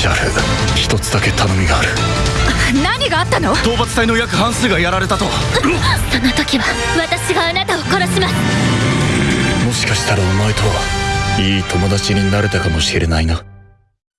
シャル一つだけ頼みがある。何があったの？討伐隊の約半数がやられたと。その時は私があなたを殺します。もしかしたらお前とはいい友達になれたかもしれないな。